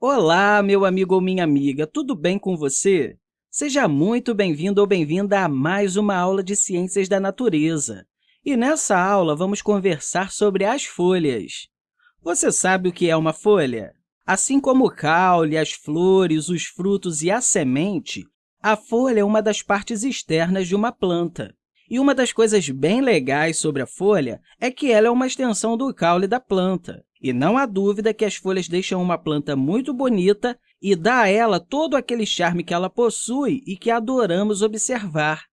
Olá, meu amigo ou minha amiga, tudo bem com você? Seja muito bem-vindo ou bem-vinda a mais uma aula de Ciências da Natureza. E nessa aula, vamos conversar sobre as folhas. Você sabe o que é uma folha? Assim como o caule, as flores, os frutos e a semente, a folha é uma das partes externas de uma planta. E uma das coisas bem legais sobre a folha é que ela é uma extensão do caule da planta. E não há dúvida que as folhas deixam uma planta muito bonita e dá a ela todo aquele charme que ela possui e que adoramos observar.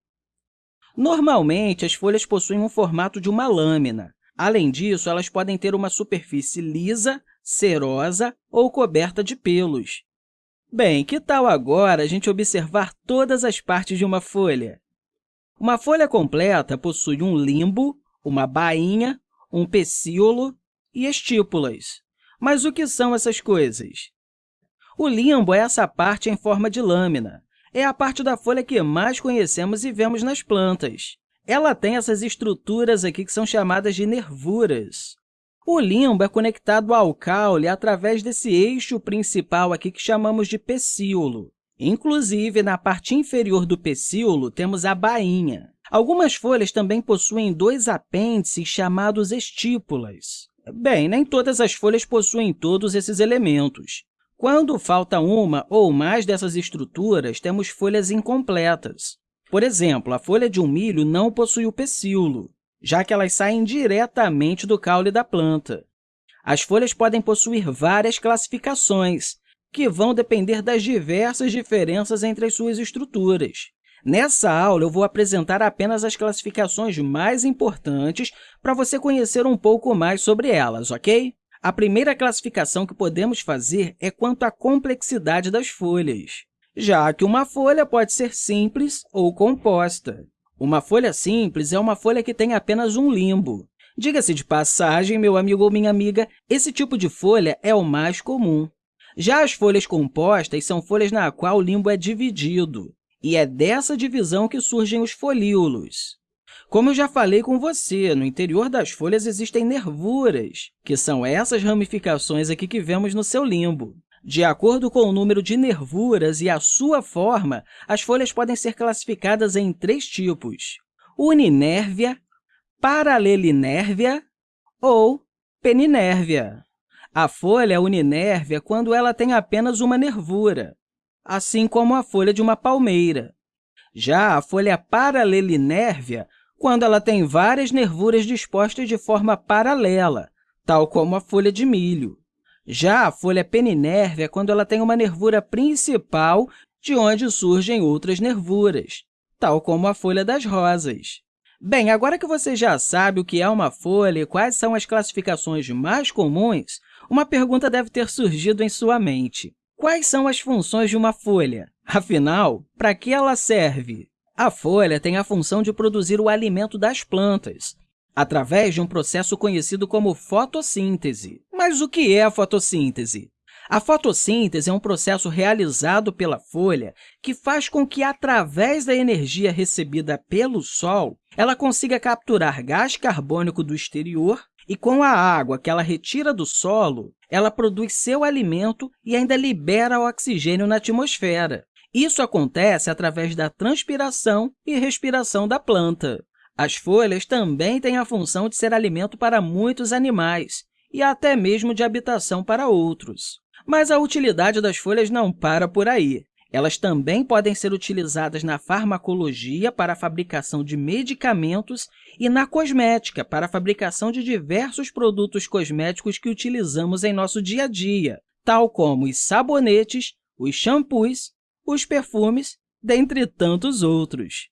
Normalmente, as folhas possuem um formato de uma lâmina. Além disso, elas podem ter uma superfície lisa, cerosa ou coberta de pelos. Bem, que tal agora a gente observar todas as partes de uma folha? Uma folha completa possui um limbo, uma bainha, um pecíolo e estípulas. Mas o que são essas coisas? O limbo é essa parte em forma de lâmina. É a parte da folha que mais conhecemos e vemos nas plantas. Ela tem essas estruturas aqui que são chamadas de nervuras. O limbo é conectado ao caule através desse eixo principal aqui que chamamos de pecíolo. Inclusive, na parte inferior do pecíolo, temos a bainha. Algumas folhas também possuem dois apêndices chamados estípulas. Bem, nem todas as folhas possuem todos esses elementos. Quando falta uma ou mais dessas estruturas, temos folhas incompletas. Por exemplo, a folha de um milho não possui o pecíolo, já que elas saem diretamente do caule da planta. As folhas podem possuir várias classificações, que vão depender das diversas diferenças entre as suas estruturas. Nessa aula, eu vou apresentar apenas as classificações mais importantes para você conhecer um pouco mais sobre elas, ok? A primeira classificação que podemos fazer é quanto à complexidade das folhas, já que uma folha pode ser simples ou composta. Uma folha simples é uma folha que tem apenas um limbo. Diga-se de passagem, meu amigo ou minha amiga, esse tipo de folha é o mais comum. Já as folhas compostas são folhas na qual o limbo é dividido e é dessa divisão que surgem os folíolos. Como eu já falei com você, no interior das folhas existem nervuras, que são essas ramificações aqui que vemos no seu limbo. De acordo com o número de nervuras e a sua forma, as folhas podem ser classificadas em três tipos, uninérvia, paralelinérvia ou peninérvia. A folha uninérvia quando ela tem apenas uma nervura assim como a folha de uma palmeira. Já a folha paralelinérvia, quando ela tem várias nervuras dispostas de forma paralela, tal como a folha de milho. Já a folha peninérvia, quando ela tem uma nervura principal de onde surgem outras nervuras, tal como a folha das rosas. Bem, agora que você já sabe o que é uma folha e quais são as classificações mais comuns, uma pergunta deve ter surgido em sua mente. Quais são as funções de uma folha? Afinal, para que ela serve? A folha tem a função de produzir o alimento das plantas, através de um processo conhecido como fotossíntese. Mas o que é a fotossíntese? A fotossíntese é um processo realizado pela folha que faz com que, através da energia recebida pelo Sol, ela consiga capturar gás carbônico do exterior e, com a água que ela retira do solo, ela produz seu alimento e ainda libera o oxigênio na atmosfera. Isso acontece através da transpiração e respiração da planta. As folhas também têm a função de ser alimento para muitos animais e até mesmo de habitação para outros. Mas a utilidade das folhas não para por aí. Elas também podem ser utilizadas na farmacologia para a fabricação de medicamentos e na cosmética para a fabricação de diversos produtos cosméticos que utilizamos em nosso dia a dia, tal como os sabonetes, os shampoos, os perfumes, dentre tantos outros.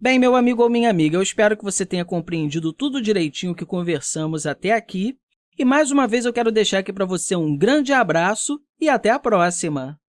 Bem, meu amigo ou minha amiga, eu espero que você tenha compreendido tudo direitinho que conversamos até aqui. E, mais uma vez, eu quero deixar aqui para você um grande abraço e até a próxima!